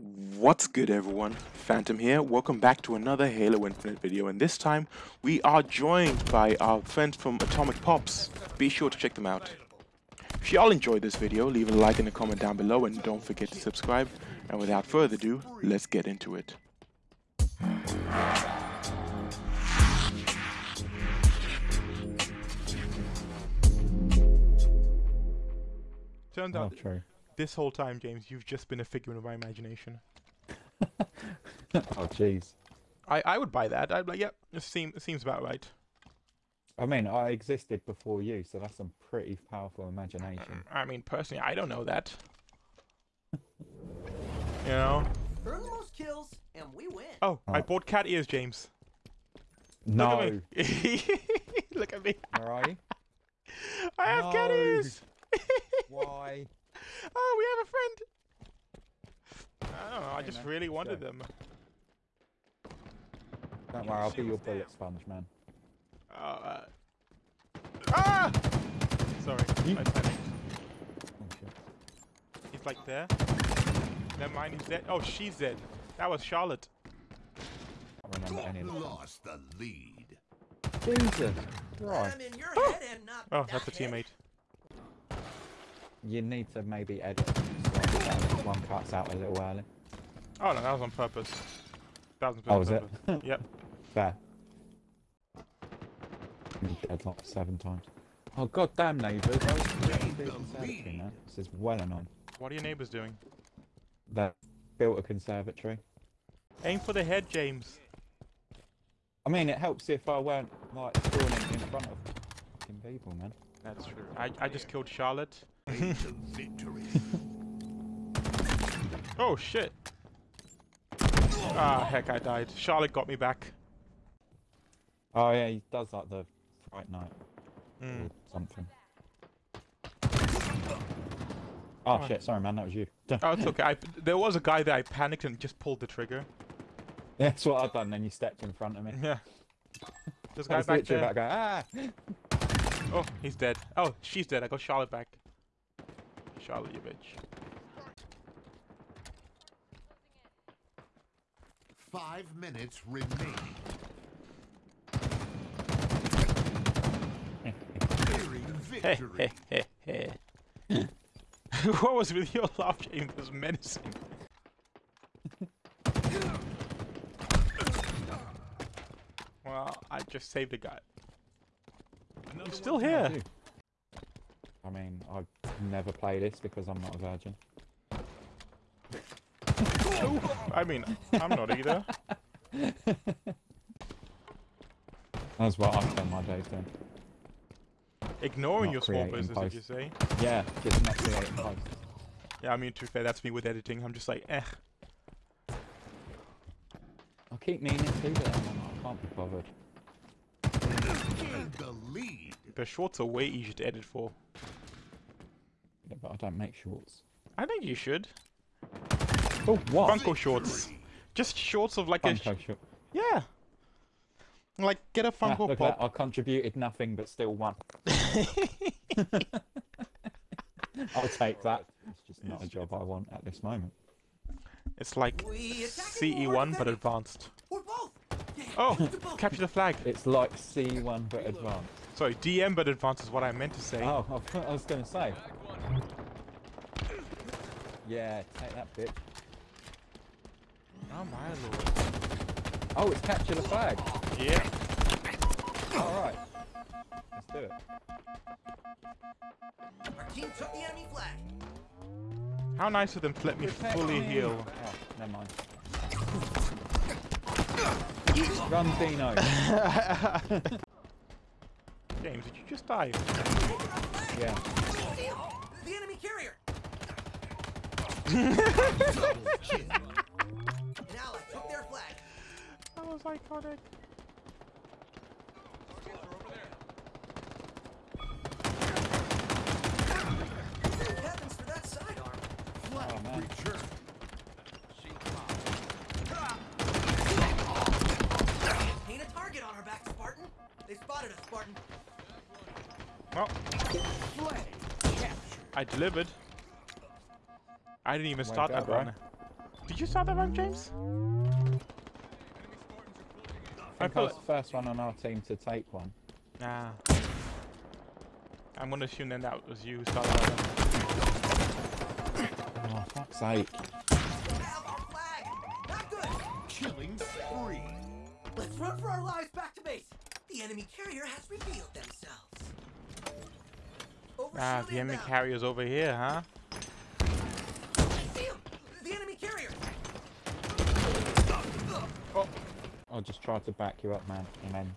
What's good everyone? Phantom here, welcome back to another Halo Infinite video and this time we are joined by our friends from Atomic Pops. Be sure to check them out. If y'all enjoyed this video, leave a like and a comment down below and don't forget to subscribe. And without further ado, let's get into it. Turns Oh, out true. This whole time, James, you've just been a figment of my imagination. oh, jeez. I, I would buy that. I'd be like, yep, it, seem, it seems about right. I mean, I existed before you, so that's some pretty powerful imagination. Uh, I mean, personally, I don't know that. you know? Earn the most kills, and we win. Oh, I Oh. bought cat ears, James. No. Look at me. Look at me. Where are you? I have cat ears. Why? Oh, we have a friend. I don't know. I just really wanted them. Don't worry, I'll be your bullet sponge, man. Oh, uh. Ah! Sorry, You- I panicked. Oh, shit. He's like there. Never mind, he's dead. Oh, she's dead. That was Charlotte. I don't remember any of. Lost the lead. Jesus! Right. I'm in your head and not Oh, that's a head. teammate. You need to maybe edit slightly one cuts out a little early. Oh no, that was on purpose. Thousand Oh, percent was it? Yep. Fair. Been Dead like seven times. Oh god damn neighbours, I was really the conservatory lead. now. This is well and on. What are your neighbors doing? They built a conservatory. Aim for the head, James. I mean, it helps if I weren't like spawning in front of fucking people, man. That's true. I, I just killed Charlotte. To victory. Oh shit. Ah, heck, I died. Charlotte got me back. Oh yeah, he does like the fright night Mm. or something. Oh Oh. shit, sorry man, that was you. Oh, it's okay. I, there was a guy that I panicked and just pulled the trigger. That's what I've done. Then you stepped in front of me. Yeah. This I guy was back literally there. about to go ah. Oh, he's dead. Oh, she's dead. I got Charlotte back. Charlotte, you bitch. Five minutes remaining. Victory. hey, hey, hey. what was with your laugh, James? It was menacing. well, I just saved a guy. He's still Yeah, I here. I mean, I never play this because I'm not a virgin. I mean, I'm not either. That's what I spend my days doing. Ignoring Not your small creating business, did you say? Yeah, just not creating posts. Yeah, I mean, to be fair, that's me with editing. I'm just like, eh. I keep meaning to, but I'm like, I can't be bothered. In the lead. The shorts are way easier to edit for. Yeah, but I don't make shorts. I think you should. Oh, what? Funko shorts. Just shorts of like a. sh- Funko short. Yeah. Like, get a Ah, Funko look Pop. that, I contributed nothing but still won. I'll take that. It's just not a job I want at this moment. It's like We attacking or CE1 but defending? advanced. Or both. Yeah, Oh, both. capture the flag. It's like C1 but advanced. Sorry, DM but advanced is what I meant to say. Oh, I was going to say. Yeah, take that bitch. Oh my lord. Oh, it's capture the flag. Yeah. Alright. Let's do it. Our team took the enemy flag. How nice of them to let me Protect fully me. heal. Oh, never mind. Run, Dino. James, did you just die? yeah. The enemy carrier. Double kill. Took their flag. That was iconic. I delivered. I didn't even Way start to go, that bro. run. Did you start that round, James? I think I feel was the first one on our team to take one. Nah. I'm gonna assume then that was you who started that one. Oh, fuck's sake. Have our flag! Not good! Killing spree. Let's run for our lives back to base! The enemy carrier has revealed themselves. Over Ah, the enemy inbound. carrier's over here, huh? See him! The enemy carrier! I just tried to back you up, man, and then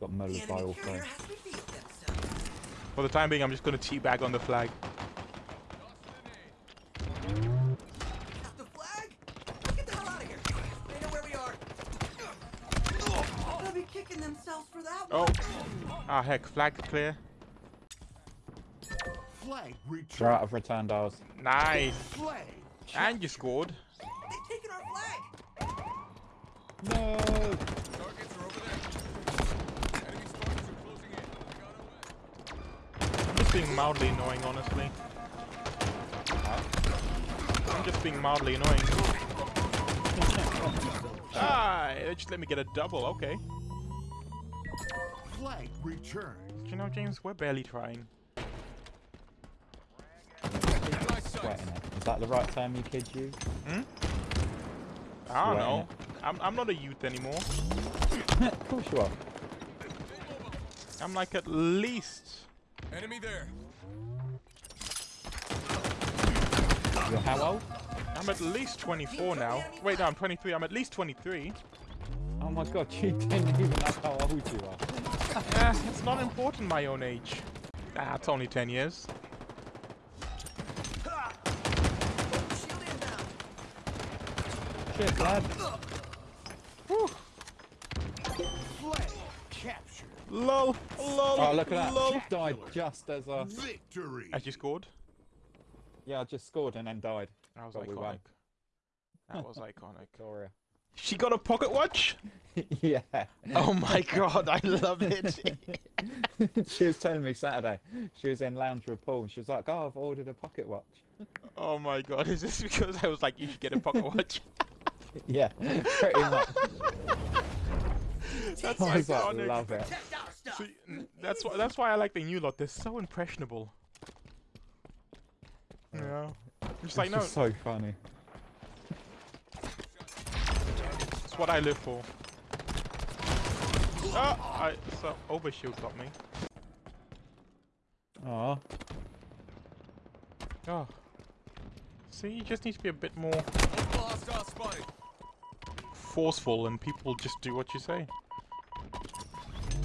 got The mullered by all three. carrier has revealed themselves. For the time being, I'm just gonna teabag on the flag. Got the flag? Get the hell out of here! They know where we are. They'll be kicking themselves for that Oh. Ah, heck, flag clear. Flag They're return. out of returned ours. Nice. Flag. And you scored. They've taken our flag! No! I'm just being mildly annoying, honestly. I'm just being mildly annoying. ah, they just let me get a double. Okay. Flag return. You know, James, we're barely trying. Sweating it. Is that the right term you kids use? I don't Sweating know. I'm, I'm not a youth anymore. of course you are. I'm like at least. Enemy there. You're how old? I'm at least 24 now. Wait, no, I'm 23. I'm at least 23. Oh my god, you didn't even know how old you are. Eh, it's not important my own age. Ah, it's only 10 years. Over shield inbound. Shit, lad. Flag captured. Lol, lol, Oh, look at that. lol. She died just as I... Victory. As you scored? Yeah, I just scored and then died. That was But iconic. won. That was iconic. Gloria. She got a pocket watch? yeah. Oh my god, I love it. she was telling me Saturday. She was in lounge with Paul and she was like, oh, I've ordered a pocket watch. oh my god, is this because I was like, you should get a pocket watch? Yeah, pretty much. That's oh, I was like, iconic. love it. Protect! See, that's why that's why I like the new lot. They're so impressionable. Yeah. Just like It's no, just so funny. it's what I live for. Oh, I so overshield got me. Aw. Oh. See, you just need to be a bit more Multiple hostile spotted. Forceful, and people just do what you say.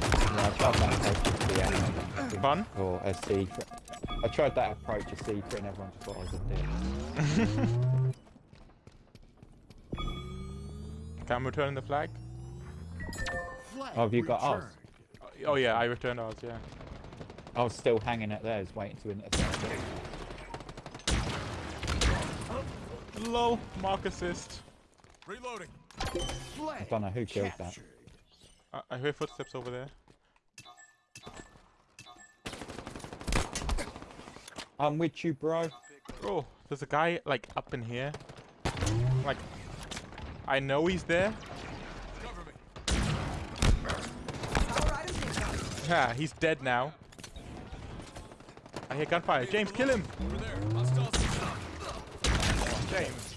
Yeah, I tried that approach as the enemy. Fun? Or a secret. I tried that approach as secret and everyone just thought I was a dick. Okay, I'm returning the flag. Flag Oh, have you got ours? returned. Oh yeah, I returned ours. Yeah. I was still hanging at theirs waiting to intercept it. Lol, mark assist. Reloading. Flag don't know who killed that. I, uh, I hear footsteps over there. I'm with you, bro. Oh, there's a guy like up in here. Like, I know he's there. Cover me. Power items incoming. Yeah, he's dead now. I hear gunfire. James, kill him! Over there. Hostile. James,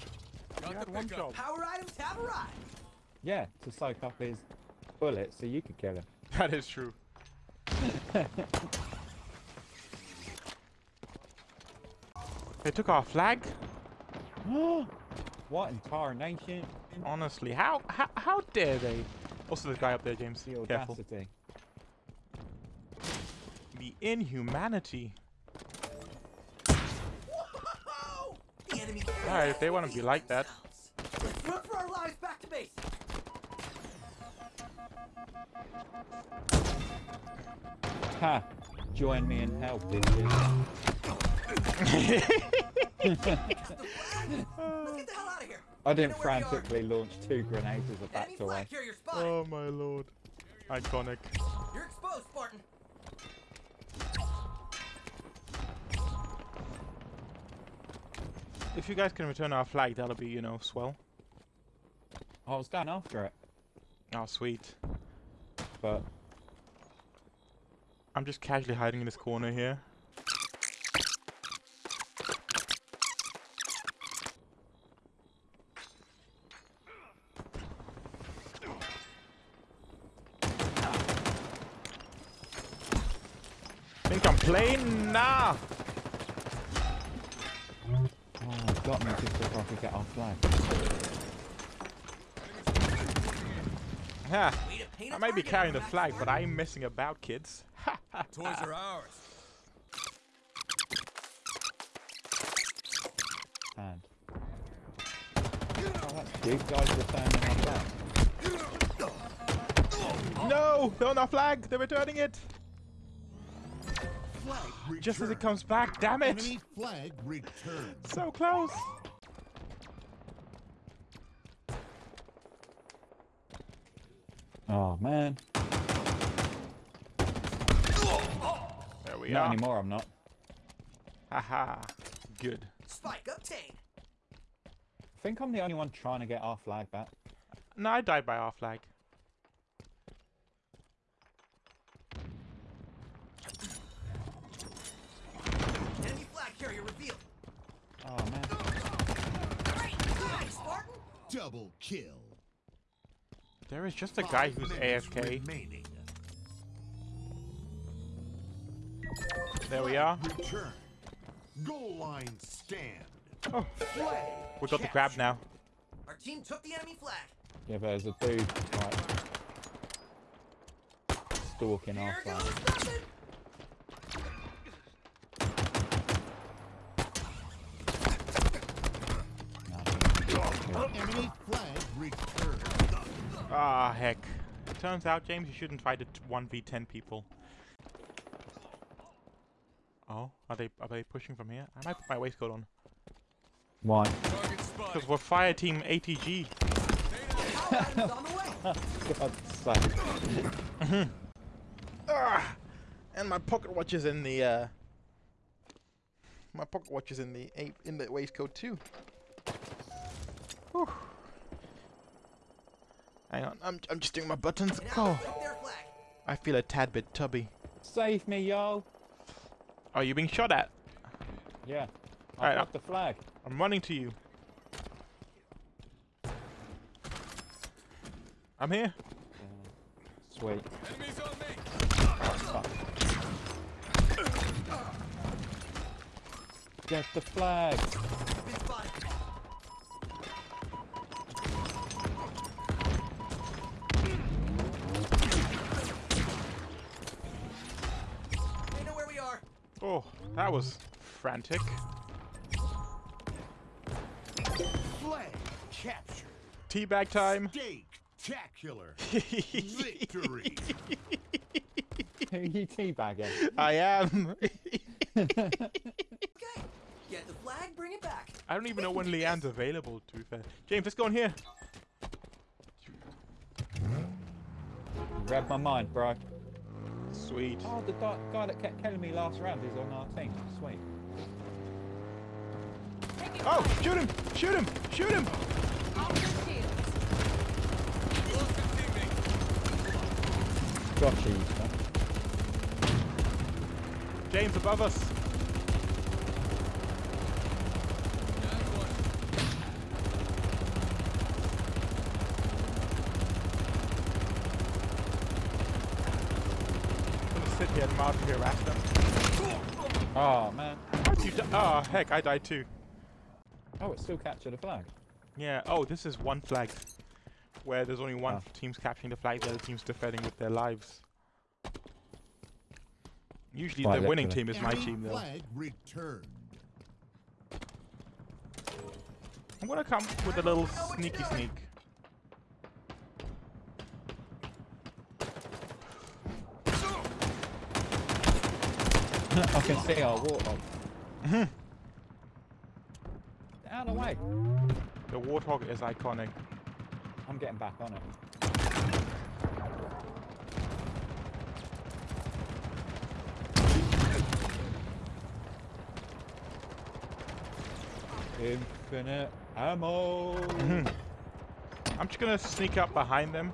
you Got had the one pickup. job. Power items have arrived. Yeah, to soak up his bullets so you could kill him. That is true. they took our flag? what in tarnation? Honestly, how, how how dare they? Also, the guy up there, James. The Careful. audacity. The inhumanity. Whoa! The enemy Alright, if they wanna be like that. Ha! Join me in hell, bitches. Get the hell out of here. I didn't know where we are. frantically launch two grenades as a Enemy backed away. flag carrier. Oh my lord. Iconic. You're exposed, Spartan. If you guys can return our flag, that'll be, you know, swell. I was going after it, Oh, sweet. but I'm just casually hiding in this corner here. Think I'm playing? Nah! oh, it got me just before I could get our flag. Ha! Way to paint I a might be carrying on the flag, but. I'm messing about, kids. Ha ha! Toys are ours. Hand. Oh, that's cute. Guys were standing on that. No! They're on our flag! They're returning it! Flag Just as it comes back, damn it! Enemy flag returned. So close! Oh man. There we Not are. anymore. I'm not. Haha. Good. Spike obtained. I think I'm the only one trying to get our flag back. No, I died by our flag. Enemy flag carrier revealed. Oh man. Great. Nice, Spartan. Double kill. There is just a guy who's AFK. Remaining. There we are. Return. Goal line stand. Oh, Flag. we got the grab now. Our team took the enemy flag. Yeah, there's a dude like stalking our Here flag. goes nothing. Flag. Ah, heck. Turns out, James, you shouldn't fight it 1v10 people. Oh, are they are they pushing from here? I might put my waistcoat on. Why? Because we're fire team ATG. Power item's on the way. God's sake. Ah! And my pocket watch is in the uh my pocket watch is in the a- in the waistcoat too. Whew. Hang on, I'm I'm just doing my buttons. Oh, took their flag. I feel a tad bit tubby. Save me, yo. Are you being shot at? Yeah. I Alright, got the flag. I'm running to you. I'm here. Sweet. Enemies on me. Fuck. Get the flag. That was frantic. Flag captured. Teabag time. Spectacular. Victory. Who you teabagging? I am. Okay. Get the flag, bring it back. I don't even know when Leanne's available, to be fair. James, let's go in here. Read my mind, bro. Sweet. Oh, the guy, guy that kept killing me last round is on our team. Sweet. Oh, shoot him! Shoot him! Shoot him! Lost. Gotcha. James above us. That's one. I'm gonna sit here and mildly harass them. Oh, man. How'd you di- Oh, heck, I died too. Oh, it still captured a flag. Yeah, oh, this is one flag. Where there's only one Oh. team's capturing the flag, the other team's defending with their lives. Usually Quite the winning team is my team though. flag returned. I'm gonna come with a little sneaky sneak. I can see our warthog. Out of the way. The Warthog is iconic. I'm getting back on it. Infinite ammo. I'm just gonna sneak up behind them.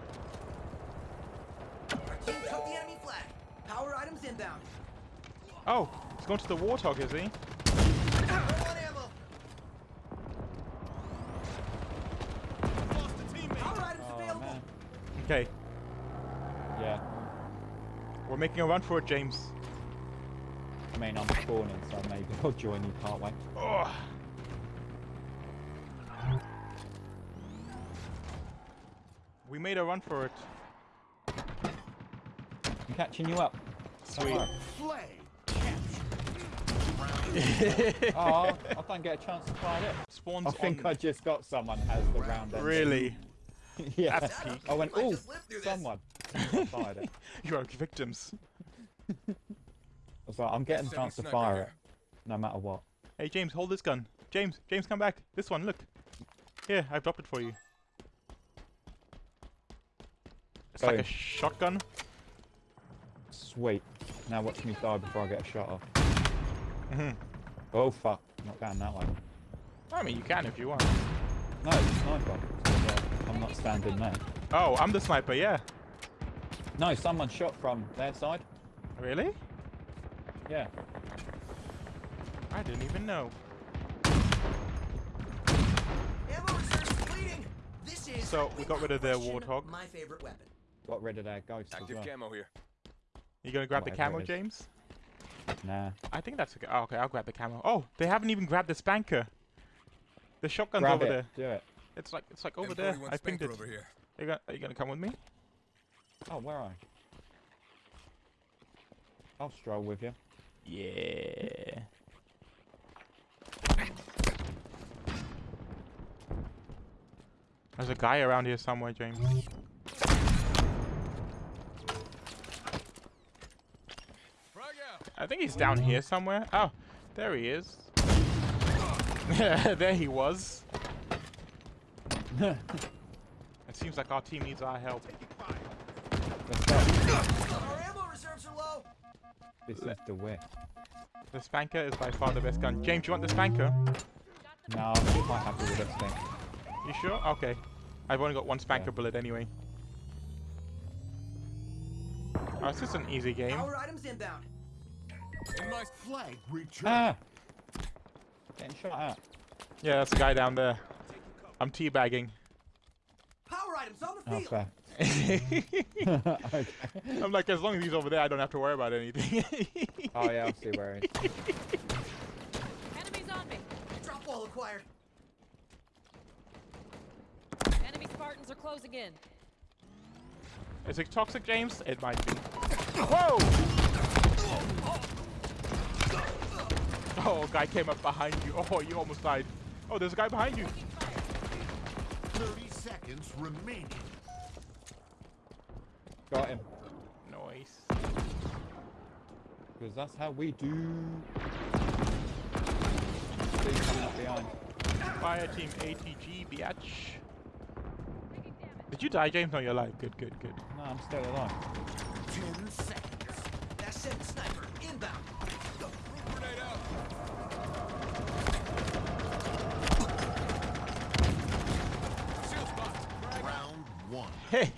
Our team took the enemy flag. Power items inbound. Oh, he's going to the warthog, is he? Okay, Yeah. we're making a run for it, James. I mean, I'm spawning, so maybe I'll join you part way. Oh. We made a run for it. I'm catching you up. Sweet. Oh, I don't get a chance to fire it. Spawns I think on. I just got someone has the round end. Really? yeah. That's peak. I went, Might oh, just live through this." someone. I fired it. You are victims. I was like, I'm getting a chance to fire here. it, no matter what. Hey, James, hold this gun. James, James, come back. This one, look. Here, I've dropped it for you. It's like a shotgun. Sweet. Now watch me die before I get a shot off. Mhm. Oh fuck, not down that way. I mean, you can if you want. No, it's a sniper. So, I'm not standing there. Oh, I'm the sniper, yeah. No, someone shot from their side. Really? Yeah. I didn't even know. Ammo reserve depleting. This is So, we got rid of their without question, warthog. My favorite weapon. Got rid of their ghost as Active well. camo here. You gonna grab the Whatever camo. James? Nah. I think that's okay. Oh, okay, I'll grab the camo. Oh, they haven't even grabbed the spanker. The shotgun's Grab over it. there. Do it. It's like it's like over there. I think Spanker that. over here. You gonna, are you gonna come with me? Oh, where are you? I'll stroll with you. Yeah. There's a guy around here somewhere, James. I think he's down here somewhere. Oh, there he is. there he was. It seems like our team needs our help. Let's. Our ammo reserves are low. This is the way. The spanker is by far the best gun. James, you want the spanker? No, I'm quite happy with this thing. You sure? Okay. I've only got one spanker Yeah. bullet anyway. Oh, it's just an easy game. Power items inbound. In my Flag returned. Ah! Getting shot at. Yeah, that's a guy down there. I'm teabagging. Power items on the field. fair. okay. I'm like, as long as he's over there, I don't have to worry about anything. Oh, yeah, I'll see where he is. Enemies on me. Drop wall acquired. Enemy Spartans are closing in. Is it toxic, James? It might be. Whoa! Oh, guy came up behind you. Oh, you almost died. Oh, there's a guy behind you. 30 seconds remaining. Got him. Nice. Because that's how we do. See you coming up behind. Fire team ATG, biatch. Did you die, James? No, you're alive. Good, good, good. No, I'm still alive. 10 seconds. That sent sniper inbound. One. I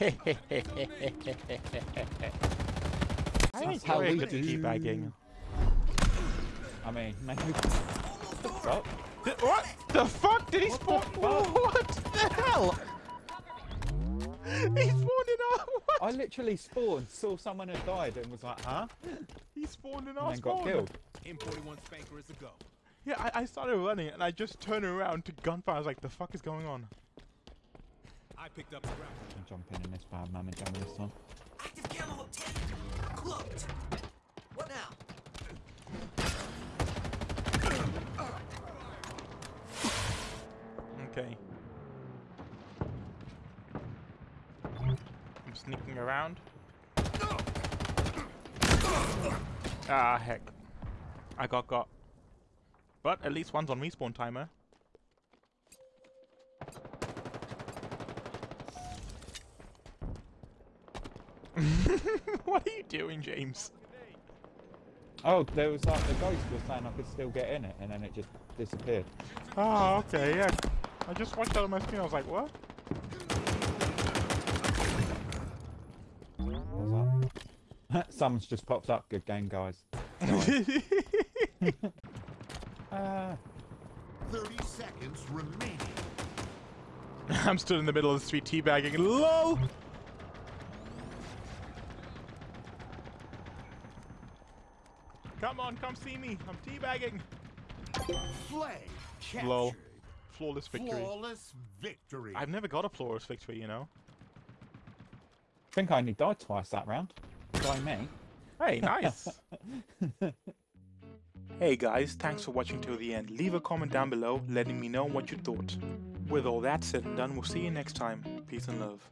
That's how we good do. teabagging. I mean, maybe. Almost over. What? Th- What the fuck? Did he spawn? What the hell? He spawned in our. What? I literally spawned, saw someone had died, and was like, huh? He spawned in And our then got killed. M41 Spanker is the go. Yeah, I, I started running and I just turned around to gunfire. I was like, the fuck is going on? I picked up the round. I'm jumping in this bad mammoth jammer this time. Active camo obtained. Cloaked. What now? Okay. I'm sneaking around. Ah, heck. I got got. But at least one's on respawn timer. what are you doing, James? Oh, there was like the ghost was saying I could still get in it, and then it just disappeared. Oh, okay, yeah. I just watched that on my screen. I was like, what? What that? Someone's just popped up. Good game, guys. Uh, 30 seconds remaining. I'm stood in the middle of the street teabagging. LOL! Come on, come see me. I'm teabagging. Flag captured. Lol. Flawless victory. Flawless victory. I've never got a flawless victory, you know. I think I only died twice that round. By me. Hey, nice. Hey guys, thanks for watching till the end. Leave a comment down below letting me know what you thought. With all that said and done, we'll see you next time. Peace and love.